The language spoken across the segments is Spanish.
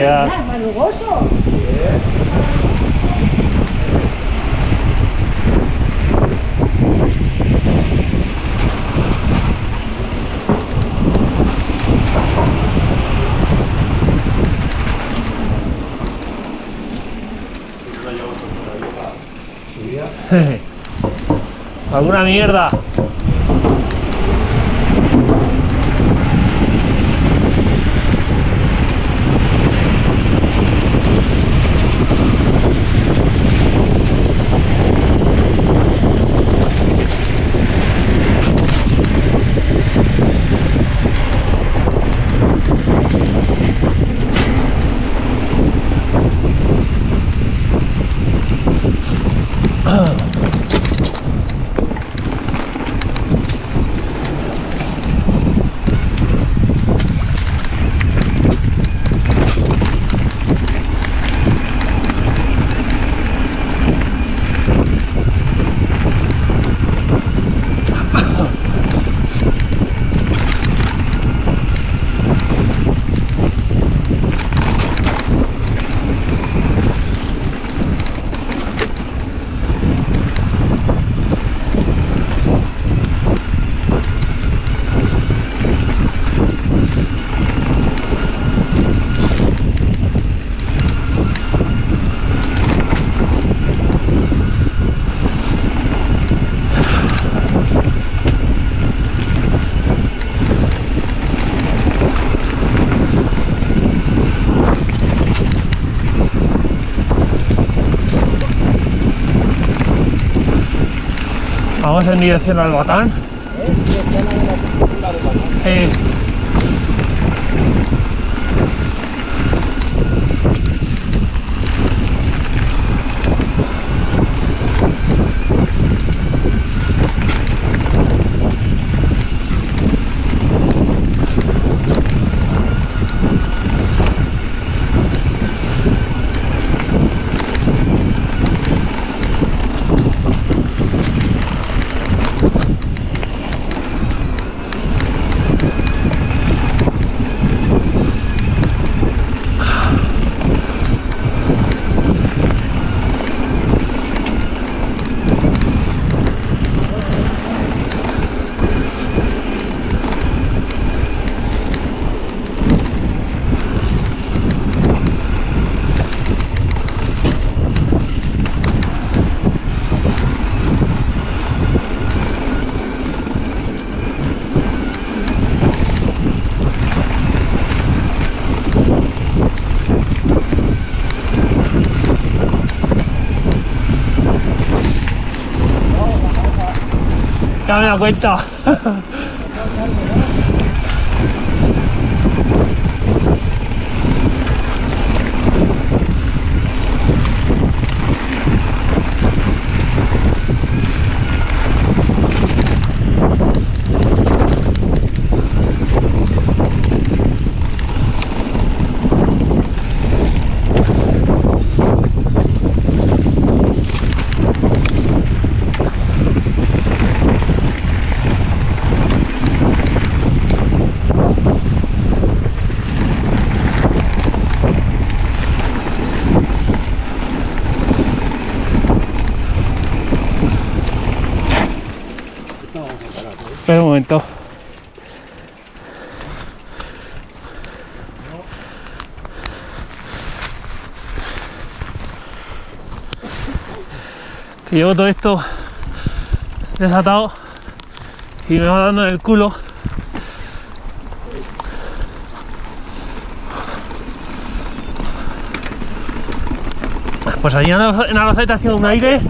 creas. Ah. Alguna mierda. Vamos en dirección al Batán. Eh, ya me da cuenta. Espera un Que llevo todo esto desatado y me va dando en el culo. Pues allí en Araceta hacía un aire,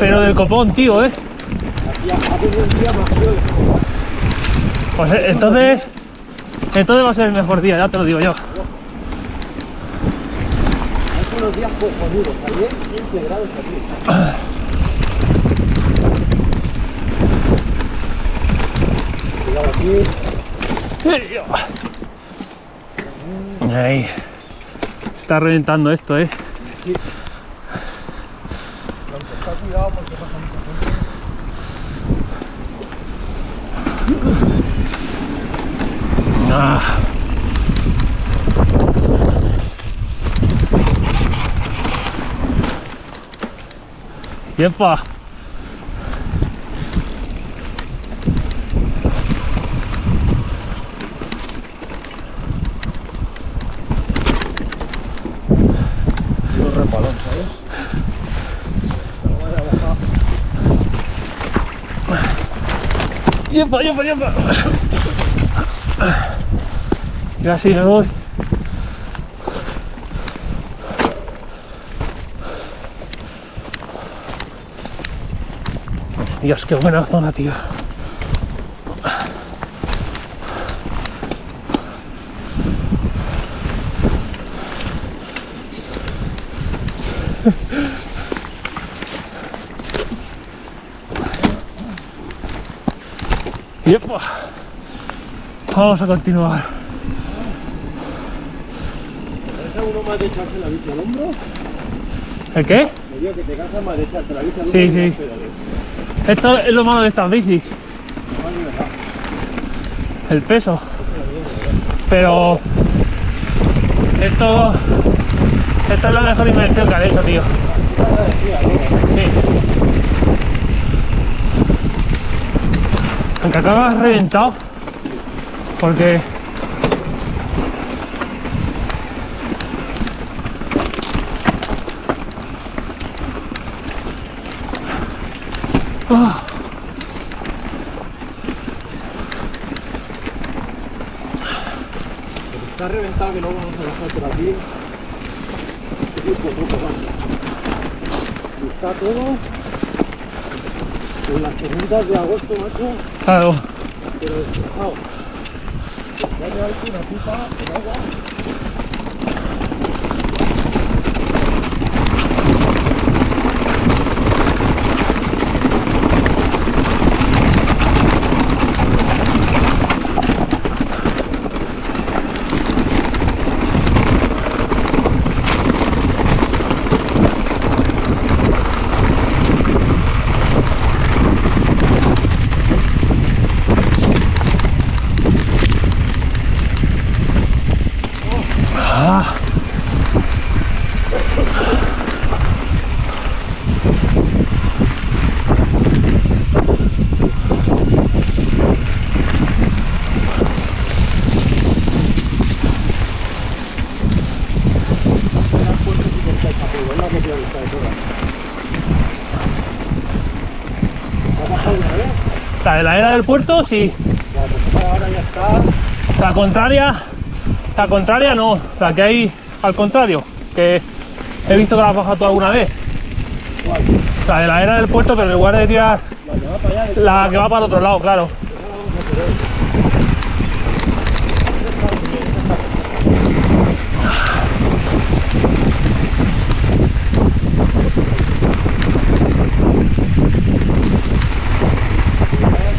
pero del copón, tío, eh. Pues eh, entonces, entonces va a ser el mejor día, ya te lo digo yo. Unos días cojonudos, ayer 15 grados aquí. Cuidado aquí. Ahí. Está reventando esto, eh. Ah. ¡Yepa! Repalón, ¿sabes? ¡Yepa, yepa, yepa! Y así me voy. Dios, qué buena zona, tío. Yepa. Vamos a continuar. ¿Te uno más de echarse la bici al hombro? ¿El qué? Me digo que te cansas más de echarte la bici al hombro Sí, sí. Esto es lo malo de estas bicis, el peso. Pero esto, esto es la mejor invención que han hecho, tío. Sí. Aunque acabas reventado, porque Está que no vamos a dejar por aquí. Y está todo en las tormentas de agosto, macho, claro. pero destrozado. Ya hay una pipa con agua. Ah. Una puerta que corta el capullo, es la que te gusta de todas. ¿Has bajado una vez? La de la era del puerto, sí. Pues ahora ya está. La contraria, la contraria no, la que hay al contrario, que he visto que la has bajado tú alguna vez. ¿Cuál? La de la era del puerto, pero en lugar de tirar La la que va para el otro lado, claro. Pues ahora vamos a por él.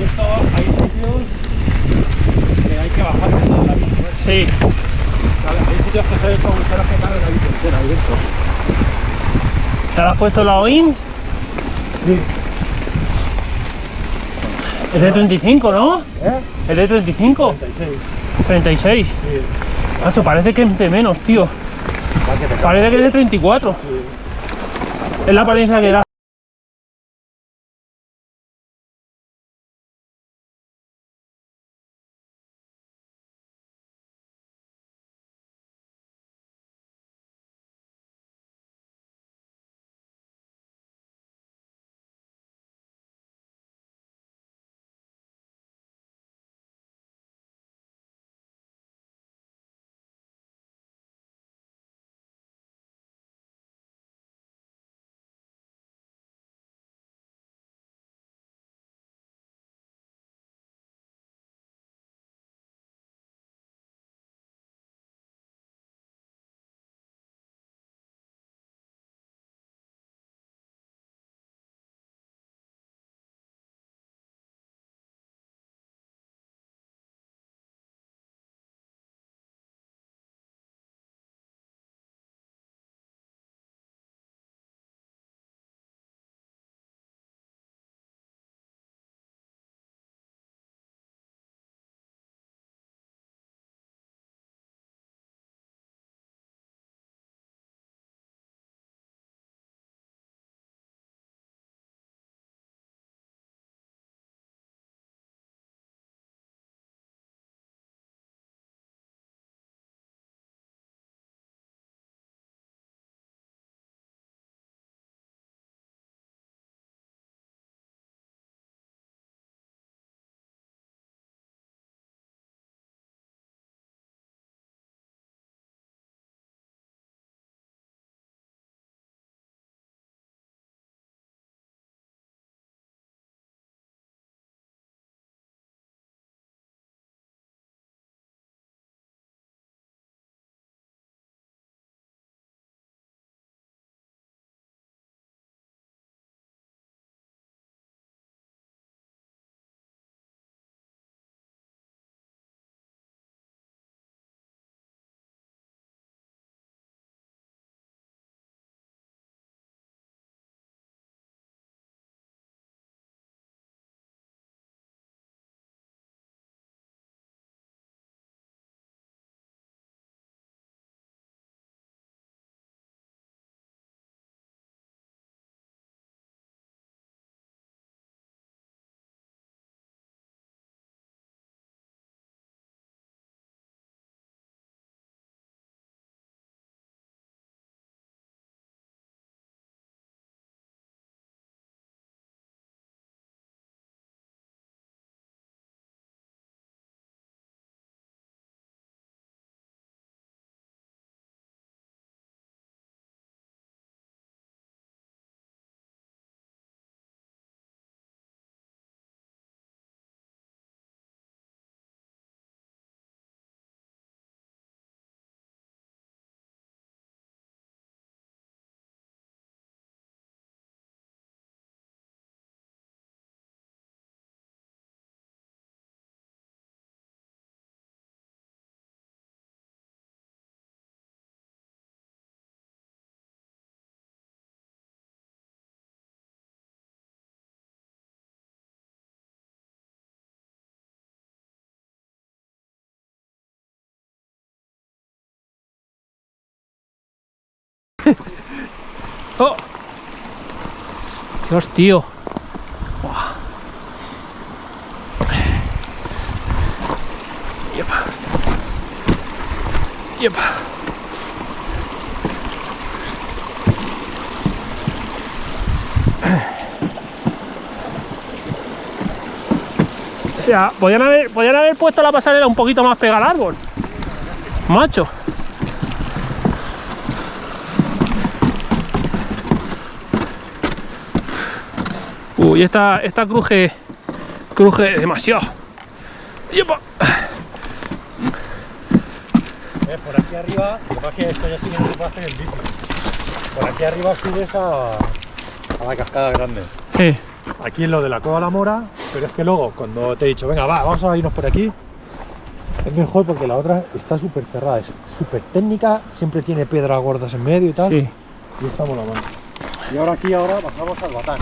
Esto hay sitios que hay que bajarse de la bici. Sí, ¿vale? Hay sitios que se han hecho agujeros que caben la bici entera y esto. ¿Te has puesto la OIN? Sí. Es de 35, ¿no? ¿Eh? Es de 35, 36. 36. Sí. Macho, parece que es de menos, tío. Que. Parece que es de 34. Sí. Es la apariencia que da. ¡Oh! Dios, tío. Yepa. Yepa. O sea, podían haber, podían haber puesto la pasarela un poquito más pegada al árbol. Macho. Uy, esta, esta cruje, cruje demasiado. Yepa. Eh, por aquí arriba, lo que pasa es que esto ya sí que no se puede hacer en bici. Por aquí arriba subes a, a la cascada grande. Sí. Aquí es lo de la Cueva La Mora, pero es que luego, cuando te he dicho, venga, va, vamos a irnos por aquí, es mejor porque la otra está súper cerrada, es súper técnica, siempre tiene piedras gordas en medio y tal, Sí. y estamos la mano. Y ahora aquí, ahora bajamos al batán.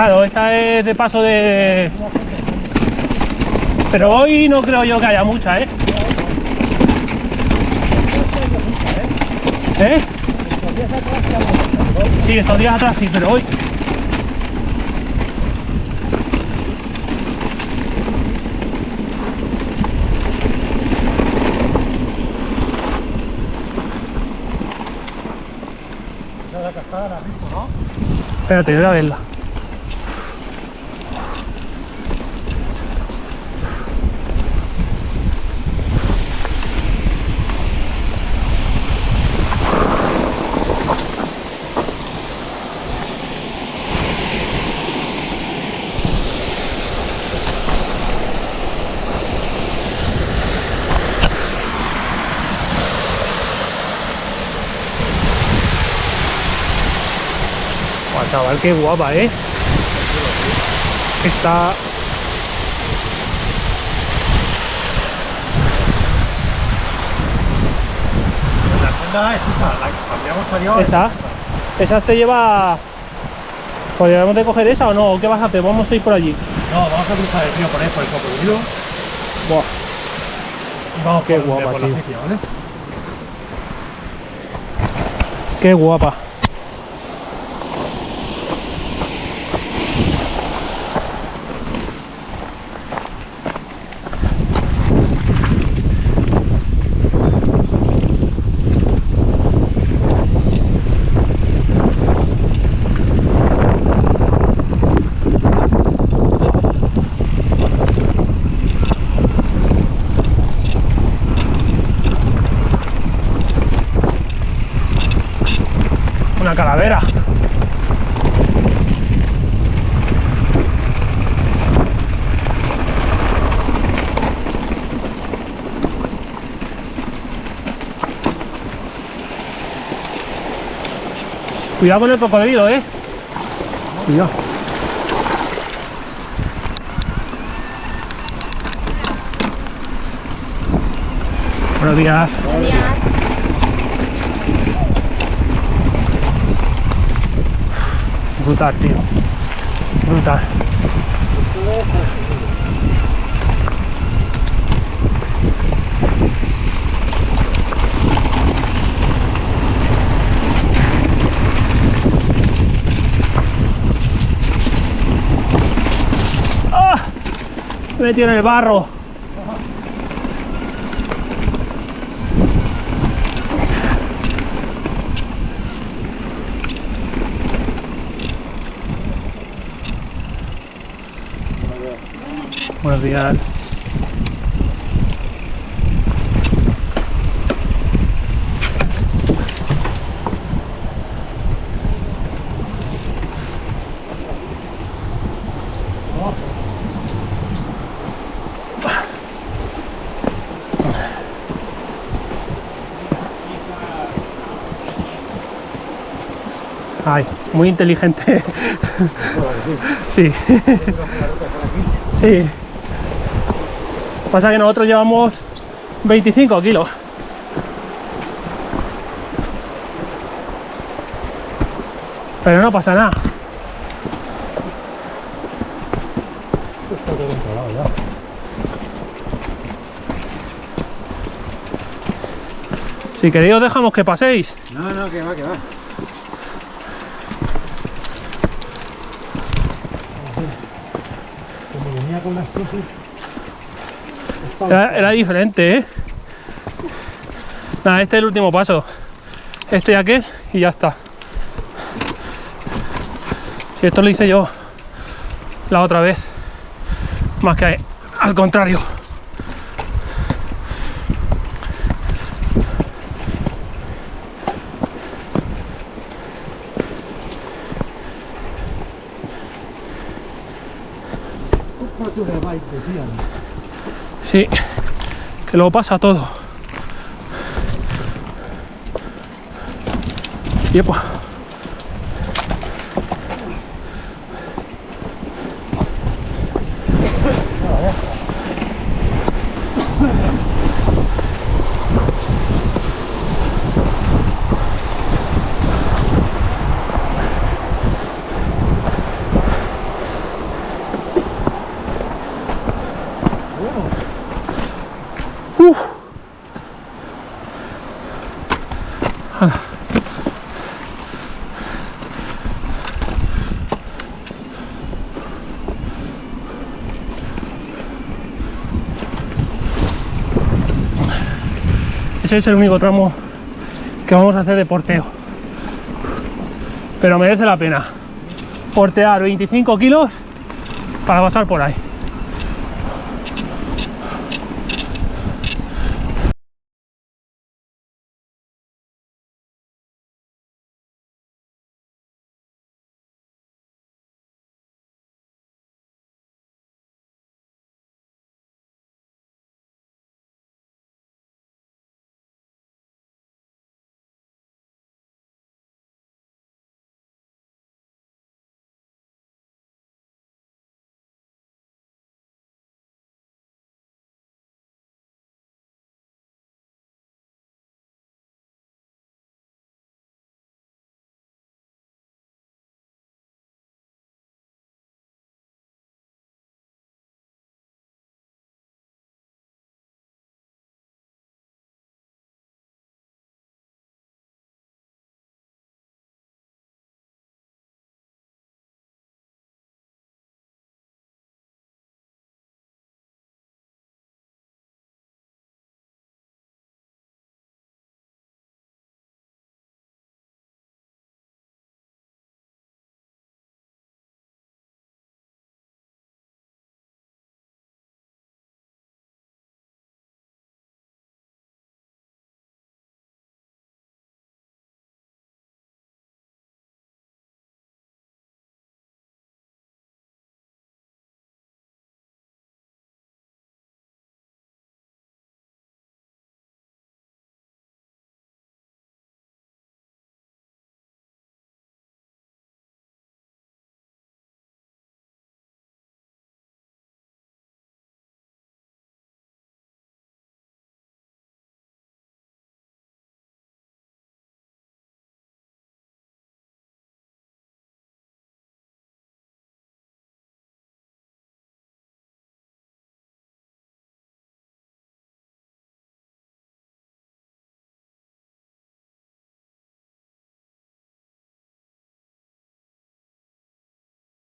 Claro, esta es de paso de... Pero hoy no creo yo que haya mucha, ¿eh? ¿Eh? Sí, estos días atrás sí, pero hoy. Espérate, voy a verla. Buah, chaval, qué guapa, ¿eh? Está... La senda es esa, la que salido. Esa. Esa te lleva... ¿Podríamos de coger esa o no? ¿O ¿Qué vas a hacer? Vamos a ir por allí. No, vamos a cruzar el río por ahí, por el cocodrilo, Buah. y vamos Qué por, guapa, por la tío. ¿vale? Qué guapa. Una calavera. Cuidado con el cocodrilo, eh. Cuidado. Buenos días. Brutal, tío. Brutal. ¡Ah! Me metió en el barro. Buenos días. Muy inteligente. Sí. Sí. Pasa que nosotros llevamos 25 kilos. Pero no pasa nada. Si queréis os dejamos que paséis. No, no, que va, que va. Era, era diferente, ¿eh? Nada, este es el último paso. Este y aquel y ya está. Si esto lo hice yo la otra vez. Más que al contrario. Paso de bike, decían. Sí, que lo pasa todo. Yepa. Ese es el único tramo que vamos a hacer de porteo. Pero merece la pena portear 25 kilos para pasar por ahí.